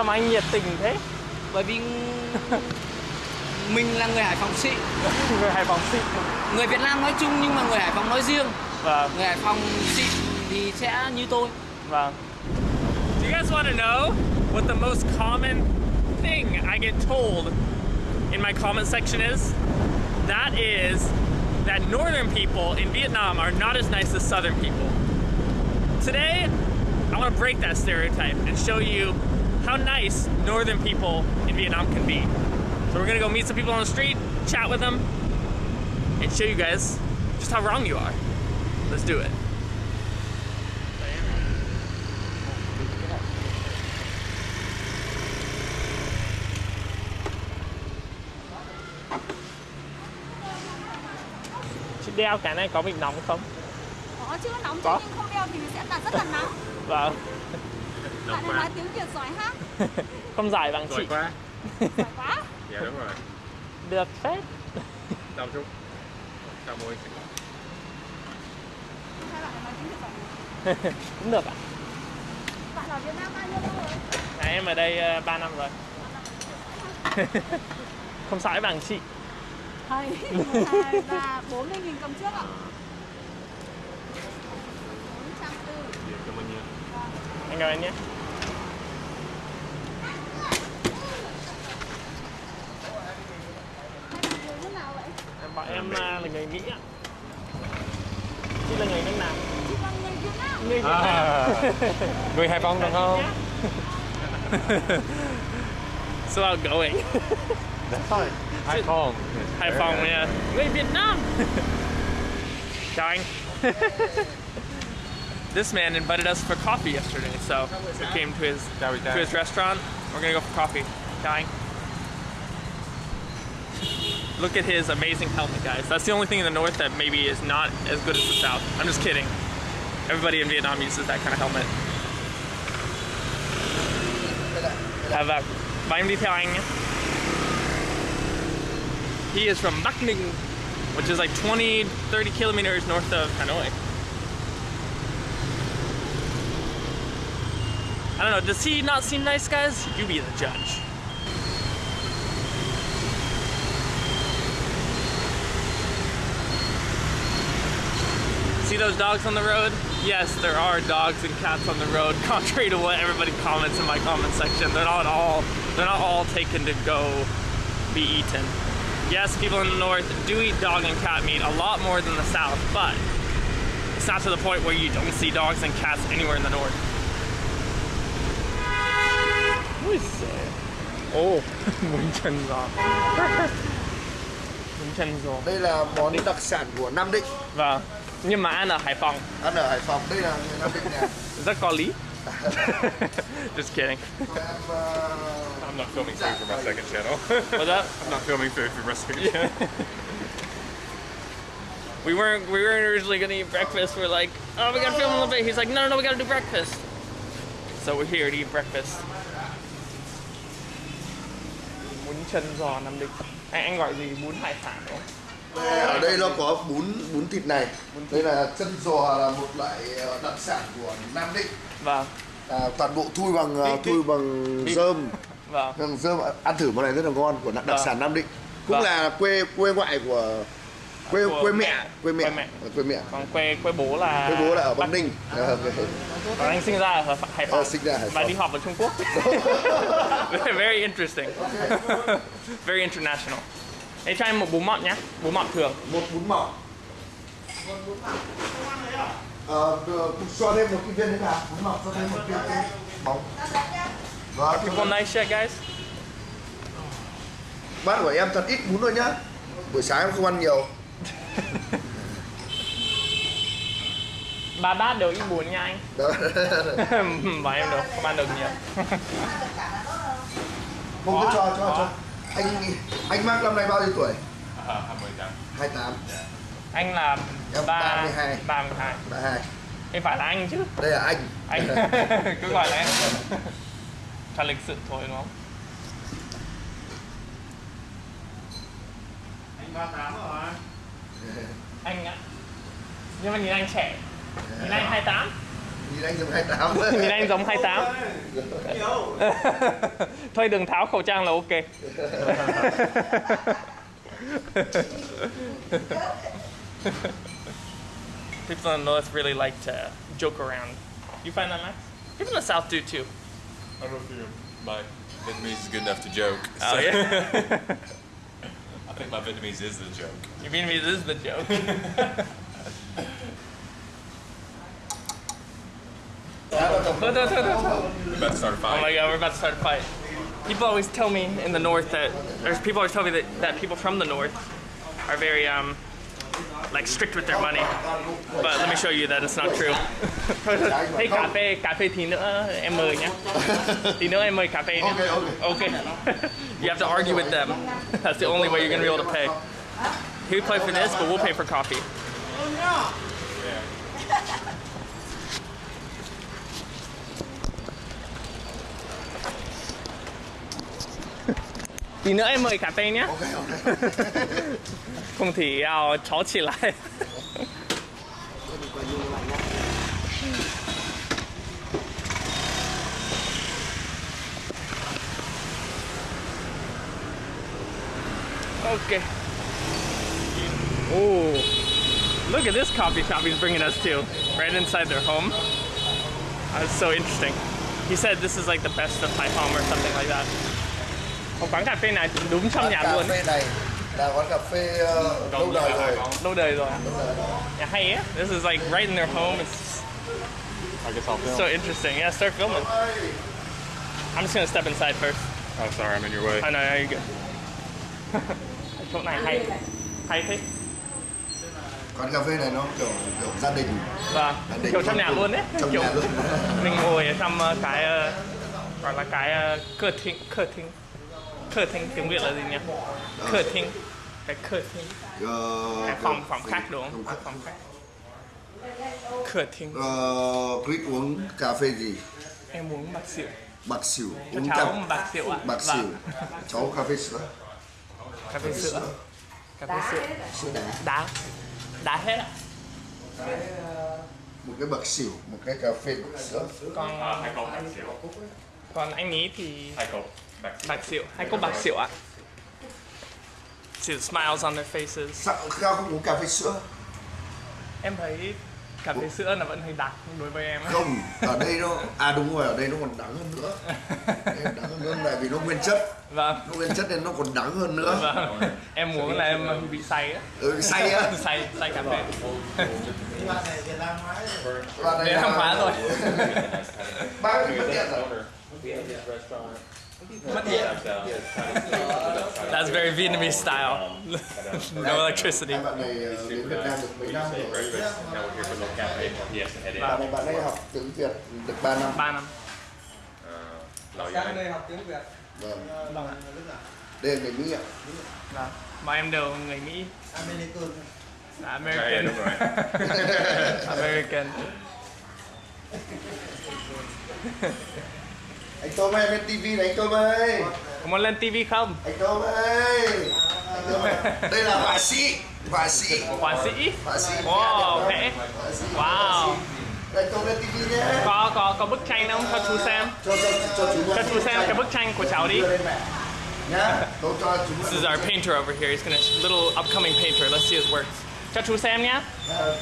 Sao mà anh nhiệt tình thế? bởi vì mình là người Hải Phòng xịn Người Hải Phòng xịn. người Việt Nam nói chung nhưng mà người Hải Phòng nói riêng Vâng, người Hải Phòng xịn thì sẽ như tôi vâng. Do you guys want to know what the most common thing I get told in my comment section is? That is that northern people in Vietnam are not as nice as southern people. Today, I want to break that stereotype and show you how nice northern people in Vietnam can be. So we're gonna go meet some people on the street, chat with them, and show you guys just how wrong you are. Let's do it. Chị đeo cái này có bị nóng không? Có chứ nóng chứ nhưng không đeo thì sẽ là rất là nóng Vâng. Bạn này nói tiếng Việt giỏi ha Không giải bằng chị. Giỏi quá Giỏi quá Dạ đúng rồi Được phết. Đau chút Đau môi Hai bạn nói tiếng Việt giỏi Cũng được ạ. Bạn ở Việt Nam bao nhiêu lâu rồi? À, em ở đây 3 năm rồi. Không sãi bằng chị. Hai, hai, ba, bốn mươi nghìn cầm trước ạ Dạ cảm ơn cảm nhé. Là người Mỹ ạ. Chị là người nước nào? Chị là người Việt Nam Người Việt Nam. À. Người Hải Phòng được không? so outgoing. That's fine Hải Phòng Hải Phòng yeah. Người Việt Nam. Chào anh. this man invited us for coffee yesterday, so we came to his to his restaurant. We're gonna go for coffee. Chào anh. Look at his amazing helmet, guys. That's the only thing in the north that maybe is not as good as the south. I'm just kidding. Everybody in Vietnam uses that kind of helmet. Have a em đi theo anh. He is from Bắc Ninh, which is like 20, 30 kilometers north of Hanoi. I don't know, does he not seem nice, guys? You be the judge. Those dogs on the road? Yes, there are dogs and cats on the road, contrary to what everybody comments in my comment section. They're not all they're not all taken to go be eaten. Yes, people in the north do eat dog and cat meat a lot more than the south, but it's not to the point where you don't see dogs and cats anywhere in the north. Ui giời. Ồ, muốn chân giò. Muốn chân giò. Đây là món đặc sản của Nam Định Vâng. Nhưng mà ăn ở Hải Phòng Ăn ở Hải Phòng, đây là người Nam Định nè rất có lý. Just kidding. Tụi em ờ, I'm not filming food for my second channel What's that? I'm not filming food for my second channel We weren't we weren't originally gonna eat breakfast. We're like, oh, we gotta film a little bit. He's like, no, no, no, we gotta do breakfast. So we're here to eat breakfast. Bún chân giò Nam Định. Anh anh gọi gì? Bún hải sản đúng không? Ở đây nó có bún bún thịt này Đây là chân giò là một loại ờ, đặc sản của Nam Định Vâng, à, Toàn bộ thui bằng ờ, Bít- thui bằng rơm vâng. Bằng rơm ăn thử món này rất là ngon của đặc, đặc Vâng. sản Nam Định Cũng Vâng. là quê quê ngoại của quê Của quê mẹ. quê mẹ Quê mẹ. quê mẹ Còn quê quê bố là quê bố là ở Bắc Ninh Ờ, ok. Còn anh sinh ra ở Hải Phòng. Ờ, sinh ra Hải Và Phòng. đi học ở Trung Quốc. Very interesting. Very international. Ê, cho em một bún mọn nhá. Bún mọn thường. một bún mỏng Ờ, được, cho thêm một cái viên nữa nào bún mỏng cho thêm một cái bóng People nice shit, guys. bát của em thật ít bún thôi nhá buổi sáng em không ăn nhiều Ba bát đều ít bún nha anh. Và em được không ăn được nhiều. không cứ cho cho cho anh anh Mark năm nay bao nhiêu tuổi À, 28 28 Anh là Em ba 32. 32. 32 Em phải là anh chứ. đây là anh Anh cứ gọi là em. Cho lịch sự thôi đúng không? Anh 38 rồi Anh ạ. Nhưng mà nhìn anh trẻ. Nhìn anh 28. Nhìn anh giống 28 Nhìn anh giống 28 Thôi đừng tháo khẩu trang là ok People in the north really like to joke around. You find that, Max? People in the south do too. I don't know my Vietnamese is good enough to joke. Oh, so- yeah? I think my Vietnamese is the joke. Your Vietnamese is the joke. We're about to start a Oh my god, we're about to start a fight. People always tell me in the north that there's people always tell me that, that people from the north are very um like strict with their money. But let me show you that it's not true. Hey cà phê, cà phê tí nữa em mời nhé. Tí nữa em mời cà phê nhé. Ok, Okay. you have to argue with them. That's the only way you're gonna be able to pay. He play for this, but we'll pay for coffee. Tí nữa em mời cà phê nhé. ok ok Không thì要吵起来。 Okay. Oh, look at this coffee shop he's bringing us to, right inside their home. That's so interesting. He said this is like the best of Taipom or something like that. Một quán cà phê này đúng trong quán nhà cà luôn. phê này là quán cà phê ờ, lâu đời rồi. lâu đời rồi. Yeah, hay á. This is like right in their home. It's I guess I'll film. so interesting. Yeah start filming. I'm just gonna step inside first. Oh, sorry, I'm in your way. I know you're good. Chỗ này hay hay thế quán cà phê này nó kiểu kiểu gia đình. Gia đình kiểu trong nhà luôn đấy trong kiểu nhà luôn. mình ngồi ở trong ờ, cái ờ, gọi là cái cửa thính cửa thính cửa thính tiếng việt là gì nhỉ? Cửa thính cái cửa thính cái phòng phòng khách đúng không? phòng phòng khách cửa thính Ờ, Chris uống cà phê gì? Em uống bạc xỉu. Bạc xỉu uống cháu cà bạc xỉu ạ. bạc Vâng. xỉu. Cháu cà phê sữa. Cà phê sữa. Cà phê sữa. Sữa. Đá. Đá. Đá hết ạ. Một cái bạc xỉu một cái cà phê bạc sữa. Còn còn anh ý thì Hai cốc bạc xỉu. hai cốc bạc xỉu ạ See the smiles on their faces. sao không uống cà phê sữa Em thấy cà phê sữa là vẫn hơi đặc đối với em. không ở đây nó à đúng rồi ở đây nó còn đắng hơn nữa đắng hơn nữa tại vì nó nguyên chất Vâng. nó nguyên chất nên nó còn đắng hơn nữa Vâng. Em uống là em bị say á. ừ, say á say say cà phê. Và đây Việt là- Nam hóa rồi. ba cái mất điện rồi That's very Vietnamese style. no electricity. Bạn này ờ, đến Việt Nam được mấy năm rồi head in. bạn này bạn ấy học tiếng Việt được 3 năm 3 năm. Uh, Lão Giang. vâng Vâng ạ. đây là người Mỹ ạ Vâng. Mà em đều người Mỹ. Dạ, American. đúng rồi. American. anh Tôm ơi lên TV này anh Tôm ơi Có muốn lên TV không? anh Tôm ơi anh Tôm ơi. đây là họa sĩ họa sĩ Họa sĩ. họa sĩ Wow, vẽ. Wow. anh Tôm lên TV nhé Có có có bức tranh không cho chú xem? cho cho cho chú Cho chú xem cái bức tranh của cháu đi. This is our painter over here. He's gonna little upcoming painter. Let's see his works. Cho chú xem nhá. Ờ,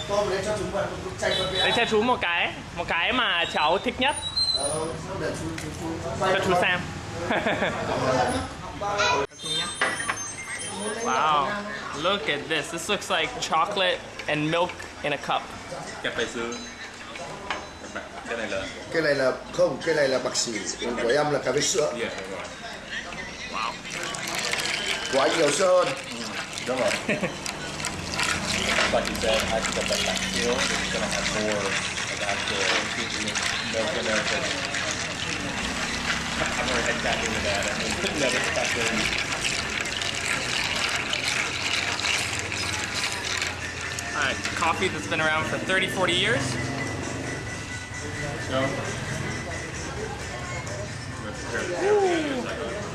Lấy cho chú một cái, một cái mà cháu thích nhất. Để chú xem. wow. Look at this. This looks like chocolate and milk in a cup. Cái này là cái này là không cái này là bạc xỉu còn của em là cà phê sữa yeah. Wow. của anh nhiều sữa hơn Đúng rồi. Like you said, I think that back still is gonna have more at. I'm gonna head back into that. Put another stuff in. Coffee that's been around for 30, 40 years. No. Ooh.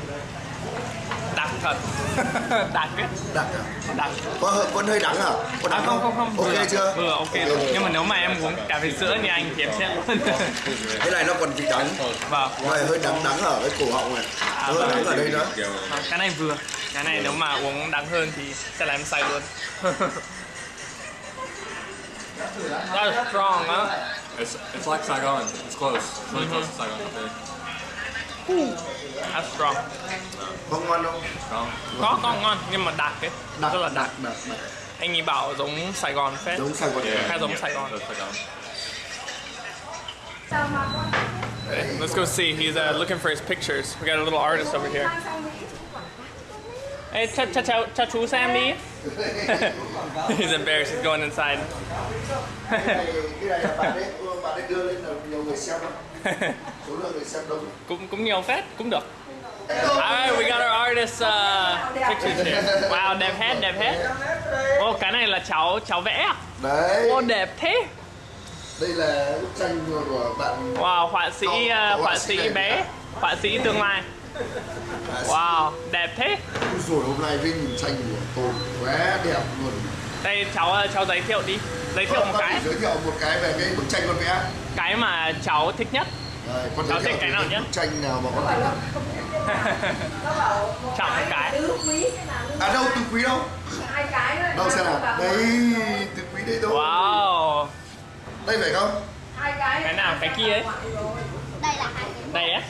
Đặc thật. Đặc ấy đặc à? đặc có hơi- vẫn hơi đắng à? Có à đắng không? không không. Ok vừa, chưa? vừa ok rồi. Nhưng mà nếu mà em uống cà phê sữa như anh thì em sẽ cái này nó còn vị đắng. Vâng. Ngoài hơi đắng đắng ở cái cổ họng này. À, hơi vâng. đắng ở đây nữa cái này vừa. Cái này nếu mà uống đắng hơn thì sẽ làm em say luôn. That's strong huh? It's, it's like Saigon. It's close. It's really close to Saigon. Okay. That's strong có ngon không Strong. có có ngon nhưng mà đặc ấy đặc rất là đặc đặc đặc đặc anh ấy bảo giống Sài Gòn phết giống Sài Gòn Khá giống Sài Gòn That's Saigon. Let's go see. He's uh, looking for his pictures. We got a little artist over here. Hey, cha cha cha cha chú xem đi. He's embarrassed. He's going inside. Số lượng người xem đông cũng cũng nhiều phết, cũng được. Alright, we got our artist uh, pictures here. Wow, đẹp hết, đẹp hết. Ô, cái này là cháu cháu vẽ à? đấy Ô, đẹp thế. đây là bức tranh của bạn Wow, họa sĩ uh, họa sĩ bé, họa sĩ tương lai. Wow, đẹp thế. rồi hôm nay với nhìn tranh của tôi quá đẹp luôn Đây cháu uh, cháu giới thiệu đi. Giới thiệu một Con cái. giới thiệu một cái về cái bức tranh con vẽ Cái mà cháu thích nhất. Đây, con Cháu thích cái nào nhất? bức tranh nào mà con thích nhất Chọn một cái. tứ quý cái nào à đâu từ quý đâu hai cái thôi đâu xem nào đây từ quý đây đâu Wow. đây phải không hai cái Cái nào? Cái kia ấy. đây là hai cái Đây á.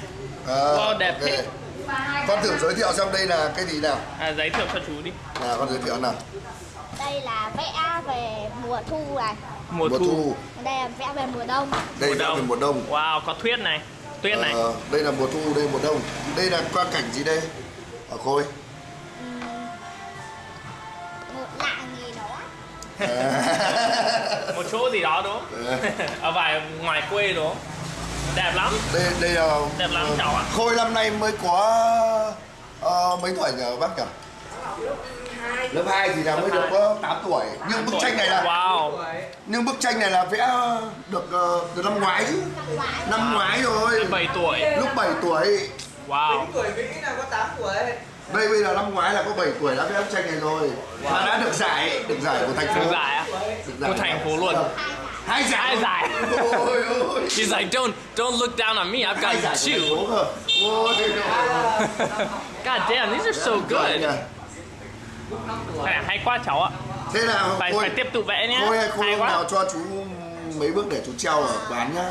à, Wow, đẹp ok. thế. và hai con thử giới thiệu xem đây là cái gì nào À, giới thiệu cho chú đi. nào con giới thiệu nào đây là vẽ về mùa thu này Mùa mùa thu. thu đây là vẽ về mùa đông đây Mùa đông. về mùa đông Wow, có tuyết này. Tuyết này. Ờ, đây là mùa thu đây mùa đông đây là quang cảnh gì đây ở khôi một lạng gì đó Một chỗ gì đó đúng không? Ở vài ngoài quê đúng không? Đẹp lắm. đây đây là Đẹp lắm cháu ạ. khôi năm nay mới có ờ, mấy tuổi nhờ bác nhỉ lớp 2 thì là mới được có 8 tuổi nhưng bức tranh này là Wow. nhưng bức tranh này là vẽ được ờ, từ năm ngoái chứ năm ngoái rồi 7 tuổi. lúc 7 tuổi Wow. tuổi Mỹ là có 8 tuổi đây bây giờ năm ngoái là có 7 tuổi đã vẽ bức tranh này rồi và đã được giải được giải của thành phố Được giải á? Được giải Của thành phố luôn. hai giải Hai giải. ôi ôi He's like, don't don't look down on me. I've got two. God damn, these are so good. Hay, hay quá cháu ạ. thế nào Phải phải tiếp tục vẽ nhé. Hay Khôi Hay quá. nào cho chú mấy bước để chú treo ở quán nhá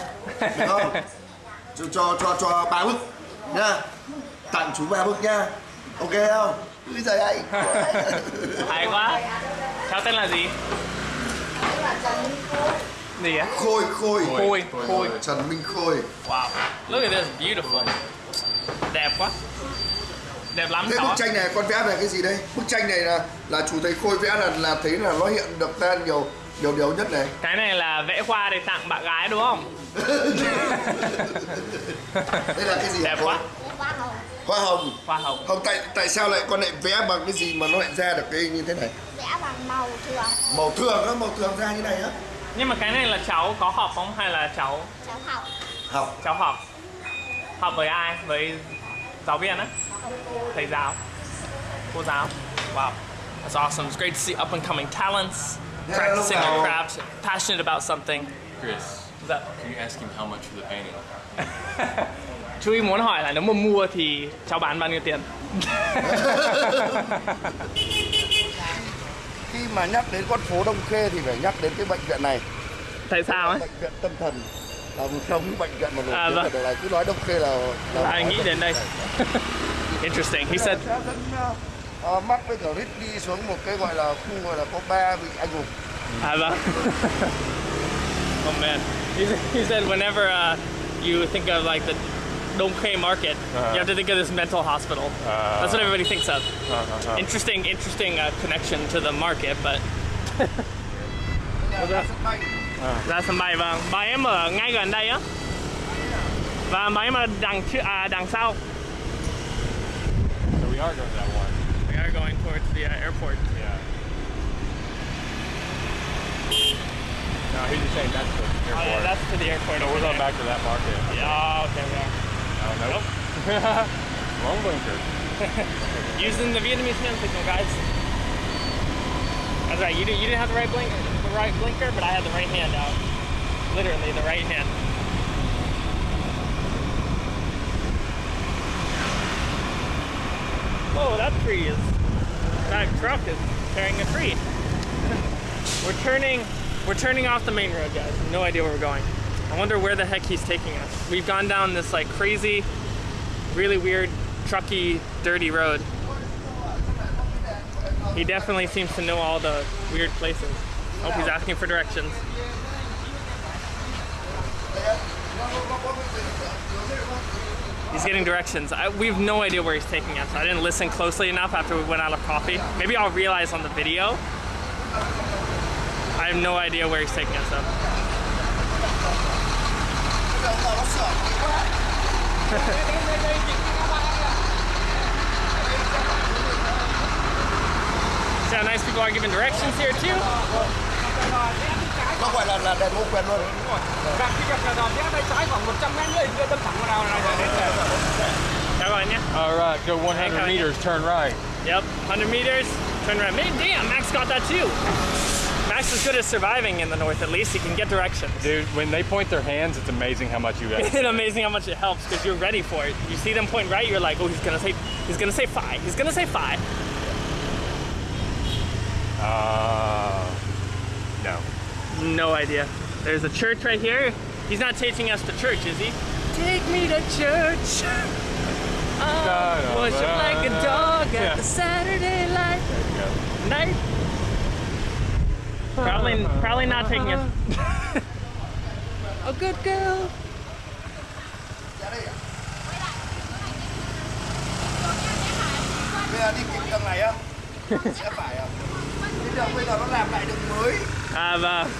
được không chú cho cho cho ba bước nhá tặng chú ba bước nhá ok không Úi giời anh Hay quá. Cháu tên là gì? Gì á? khôi khôi Khôi, Khôi. Trần Minh Khôi Wow. Look at this, beautiful. Đẹp quá. Đẹp lắm thế cháu bức tranh này con vẽ về cái gì đây? Bức tranh này là là chú thấy Khôi vẽ là là thấy là nó hiện được tên nhiều nhiều điều nhất này. Cái này là vẽ hoa để tặng bạn gái đúng không? đây là cái gì Đẹp quá. hoa hồng. Hoa hồng. Hoa hồng. không tại tại sao lại con lại vẽ bằng cái gì mà nó lại ra được cái như thế này? Vẽ bằng màu thường. Màu thường á màu thường ra như này á. Nhưng mà cái này là cháu có học không? Hay là cháu cháu học. Học. Cháu học? Học với ai? Với giáo viên á? Thầy giáo. Cô giáo. Wow. That's awesome. It's great to see up and coming talents Yeah, practicing their crafts, passionate about something. Chris, Is that can you ask him how much for the painting? Chú ý muốn hỏi là nếu mà mua thì cháu bán bao nhiêu tiền? khi mà nhắc đến con phố Đông Khê thì phải nhắc đến cái bệnh viện này Tại sao ấy? bệnh viện tâm thần là một trong những bệnh viện mà nổi À, tiếng vâng. ở đời này cứ nói Đông Khê là, là Ai nghĩ đến đây? Interesting. He said sẽ dẫn uh, Mark với Chris đi xuống một cái gọi là khu gọi là có ba vị anh hùng I love. oh man, he, he said whenever uh, you think of like the Dongke market, you have to think of this mental hospital. That's what everybody thinks of. Interesting, interesting uh, connection to the market, but bay ra sân bay vâng. Bà em ở ngay gần đây á. Và bà em ở đằng trước à đằng sau. So we are going to that one. We are going towards the uh, airport. Yeah. No, he's just saying that's the Oh yeah, that's to the airport. so we're going there. back to that market. Yeah, okay, yeah. Oh, nope. Wrong blinker. Using the Vietnamese hand signal, guys. That's right. You didn't. You didn't have the right blinker, right blinker, but I had the right hand out. Literally, the right hand. Whoa, that tree is. That truck is carrying a tree. we're turning. We're turning off the main road, guys. No idea where we're going. I wonder where the heck he's taking us. We've gone down this like crazy, really weird, trucky, dirty road. He definitely seems to know all the weird places. Hope he's asking for directions. He's getting directions. I, we have no idea where he's taking us. I didn't listen closely enough after we went out of coffee. Maybe I'll realize on the video. I have no idea where he's taking us though. See how nice people are giving directions here too? Nó gọi là là đèn ô quyền luôn Và khi gặp là rẽ tay trái khoảng 100 mét nữa đâm thẳng vào nào này là đến Chào các bạn nhé. All right, go 100 meters, turn right. Yep, 100 meters, turn right. Man, damn, Max got that too. Max is good at surviving in the north at least. He can get directions. Dude, when they point their hands, it's amazing how much you guys. It's amazing how much it helps because you're ready for it. You see them point right, you're like, oh, he's gonna say, he's gonna say five. He's gonna say five. Uh, no. No idea. There's a church right here. He's not taking us to church, is he? Take me to church. Oh, worship like a dog at Yeah. the Saturday light There you go. night. Probably, probably not taking us. a good girl. Ah, bây giờ đi kịp đường này á sẽ phải à cái đường bây giờ nó làm lại đường mới À vâng. kịp đây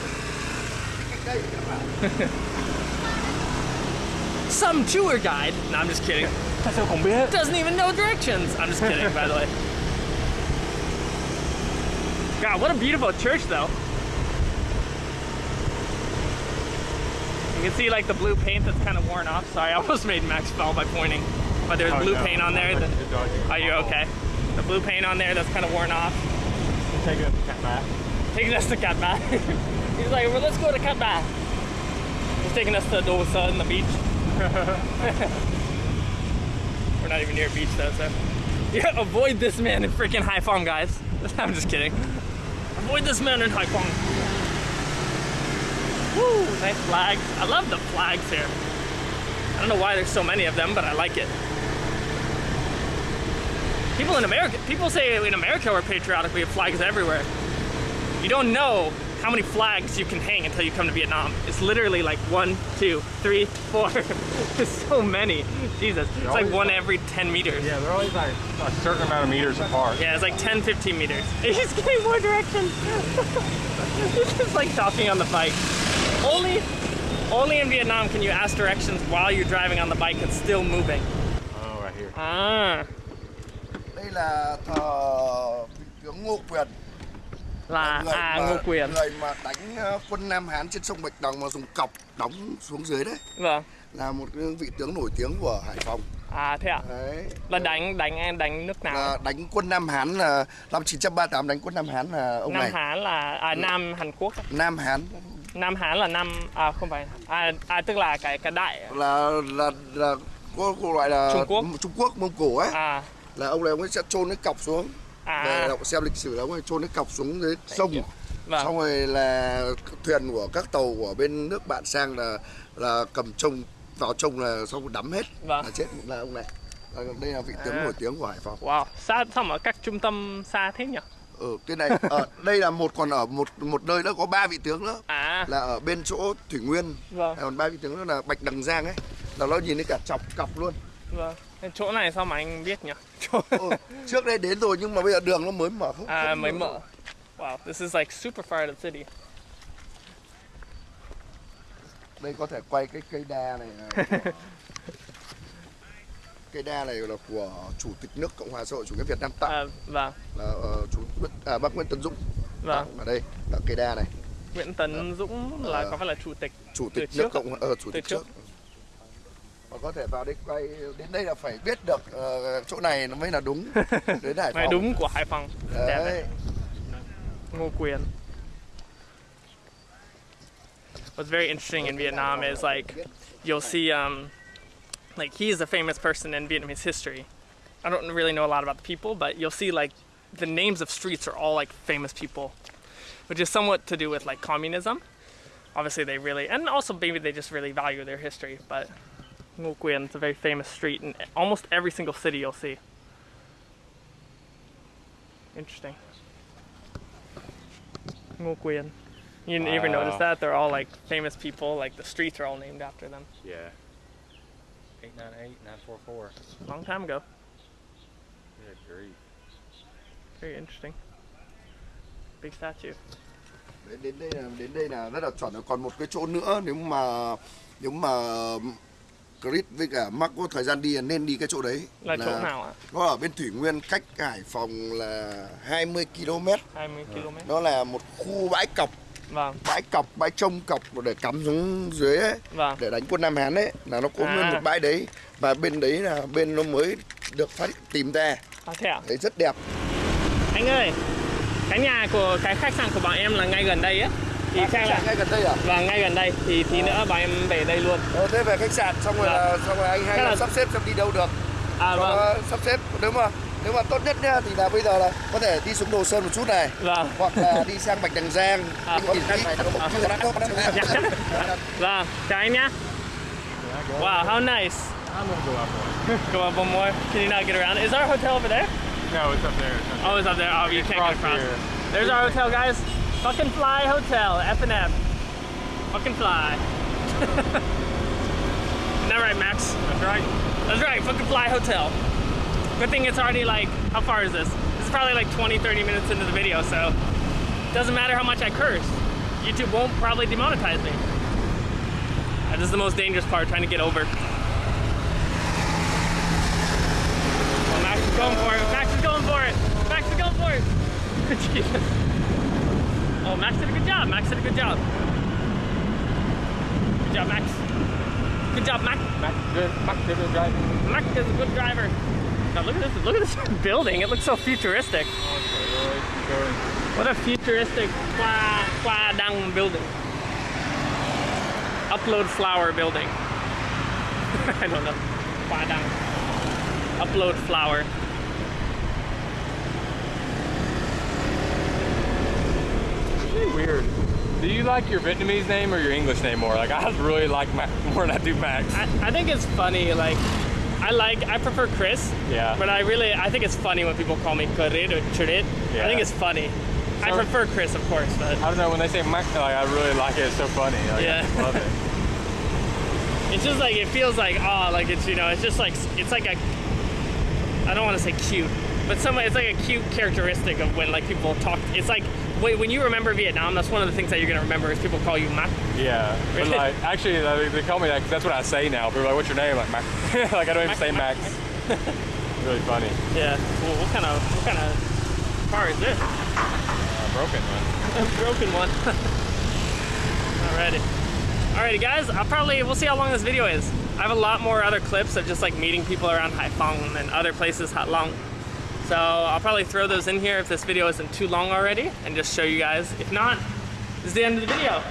sẽ phải Some tour guide. No, I'm just kidding. Sao không biết? Doesn't even know directions. I'm just kidding, by the way. God, what a beautiful church, though. You can see like the blue paint that's kind of worn off. Sorry, I almost made Max fall by pointing. But there's Oh, blue no. paint on there. That, are you okay? The blue paint on there that's kind of worn off. Take it cat back. Taking us to Cat Bath. He's like, well, let's go to Cat He's taking us to Dole Sun, the beach. We're not even near a beach though, so. Yeah, avoid this man in freaking Haiphong, guys. I'm just kidding. Avoid this man in Haiphong. Woo, nice flags. I love the flags here. I don't know why there's so many of them, but I like it. People in America, people say in America we're patriotic, we have flags everywhere. You don't know how many flags you can hang until you come to Vietnam. It's literally like one, two, three, four. There's so many. Jesus. It's like one like- every 10 meters. Yeah, they're always like a certain amount of meters apart. Yeah, it's like 10, 15 meters. He's getting more directions. He's just like talking on the bike. Only, only in Vietnam can you ask directions while you're driving on the bike and still moving. Oh, right here. Ah, đây là thờ vị tướng Ngô Quyền là người à mà, Ngô Quyền. người mà đánh ờ, quân Nam Hán trên sông Bạch Đằng mà dùng cọc đóng xuống dưới đấy Vâng. là một vị tướng nổi tiếng của Hải Phòng À thế ạ. đấy Là đánh đánh đánh nước nào? là đánh quân Nam Hán là năm 1938 đánh quân Nam Hán là ông Nam này Hán là à, Nam Hàn Quốc. Nam Hán Nam Hán là Nam à không phải à, à tức là cái cái đại là là là có có loại là Trung Quốc. Trung Quốc Mông Cổ ấy à là ông này ông ấy sẽ chôn cái cọc xuống à. Đọc xem lịch sử ông ấy chôn cái cọc xuống dưới sông. Vâng. Xong rồi là thuyền của các tàu của bên nước bạn sang là là cầm trông vào trông là xong rồi đắm hết. Vâng. là chết là ông này. Đây là vị tướng À. nổi tiếng của Hải Phòng. Wow xa sao mà các trung tâm xa thế nhỉ? Ở cái này ở đây là một còn ở một một nơi nữa có ba vị tướng nữa. À. Là ở bên chỗ Thủy Nguyên. Vâng. Còn ba vị tướng nữa là Bạch Đằng Giang ấy. Là nó nhìn thấy cả chọc cọc luôn. Vâng chỗ này sao mà anh biết nhỉ? Chỗ ừ, trước đây đến rồi nhưng mà bây giờ đường nó mới mở. Không à không mới mở. Wow this is like super far the city. Đây có thể quay cái cây đa này của- cây đa này là của chủ tịch nước cộng hòa xã hội chủ nghĩa việt nam tặng. À, vâng. Là uh, chủ Nguyễn- à, bác nguyễn tấn dũng vâng. tặng ở đây là cây đa này. Nguyễn Tấn Dũng là Ờ. có phải là chủ tịch chủ tịch nước cộng ờ, chủ Từ tịch trước. trước mà có thể vào đây quay đến đây là phải biết được ờ, chỗ này nó mới là đúng đến Hải Mày Phòng đúng của Hải Phòng. Đẹp đấy Ngô Quyền. What's very interesting in Vietnam is like you'll see um, like he is a famous person in Vietnamese history. I don't really know a lot about the people, but you'll see like the names of streets are all like famous people, which is somewhat to do with like communism. Obviously, they really and also maybe they just really value their history. But Ngo Quyền is a very famous street in almost every single city you'll see. Interesting. Ngo Quyền. You didn't even notice that? They're all like famous people, like the streets are all named after them. Yeah. 898 944. Long time ago. Good grief. Very interesting. Big statue. đến đến đây là đến đây là rất là chuẩn rồi còn một cái chỗ nữa nếu mà nếu mà Chris với cả Mark có thời gian đi là nên đi cái chỗ đấy Là chỗ nào ạ? nó ở bên Thủy Nguyên cách Hải Phòng là 20 km 20 km. nó là một khu bãi cọc Vâng, bãi cọc bãi trông cọc để cắm xuống dưới ấy, vâng. để đánh quân Nam Hán ấy là nó có À. nguyên một bãi đấy và bên đấy là bên nó mới được phát tìm ra À, thế ạ? đấy rất đẹp Anh ơi, cái nhà của cái khách sạn của bọn em là ngay gần đây á. Thì à, khách là sạn ngay gần đây à vâng ngay gần đây thì tí nữa bọn em về đây luôn. ờ, thế về khách sạn xong rồi Vâng. là xong rồi anh hai Thế là sắp xếp xem đi đâu được À cho vâng, sắp xếp nếu mà nếu mà tốt nhất nhá thì là bây giờ là có thể đi xuống Đồ Sơn một chút này vâng. hoặc là đi sang Bạch Đằng Giang À. đi. Vâng, chào anh nhá. Wow, how nice. I'm gonna go up one. Go up one more. Can you not get around? Is our hotel over there? No, it's up there. It's up Oh, it's up there. Oh, you can't get Across across. here. There's our hotel, guys. Fucking Fly Hotel, F and F. Fucking Fly. Isn't that right, Max? That's right. That's right, fucking Fly Hotel. Good thing it's already like, how far is this? This is probably like 20, 30 minutes into the video, so doesn't matter how much I curse. YouTube won't probably demonetize me. This is the most dangerous part, trying to get over. Oh, Max is going for it. Max is going for it. Max is going for it. Jesus. Oh, Max did a good job. Max did a good job. Good job, Max. Good job, Max. Max, good. Max, good at driving. Max is a good driver. Now look at this. Look at this building. It looks so futuristic. What a futuristic Khoa, Khoa Đăng building. Upload flower building. I don't know. Khoa Đăng. Upload flower. Weird. Do you like your Vietnamese name or your English name more? Like, I really like Max more than I do Max. I, I think it's funny. Like, I like, I prefer Chris. Yeah. But I really, I think it's funny when people call me Karid or Churit. I think it's funny. I prefer Chris, of course, but I don't know, when they say Max, like, I really like it. It's so funny. Like, Yeah. I love it. it's just like it feels like oh, like it's you know, it's just like it's like a. I don't want to say cute, but some it's like a cute characteristic of when like people talk. It's like when you remember Vietnam, that's one of the things that you're gonna remember is people call you Mac. Yeah. But, like, actually, like, they call me that that's what I say now. People are like, what's your name? Like, Max. like, I don't even Max, say Max, Max. really funny. Yeah. Well, what kind of what kind of car is this? Uh, a broken one. A broken one. Alrighty. Alrighty guys, I'll probably, we'll see how long this video is. I have a lot more other clips of just like meeting people around Haiphong and other places Hat Long. So I'll probably throw those in here if this video isn't too long already and just show you guys. If not, this is the end of the video.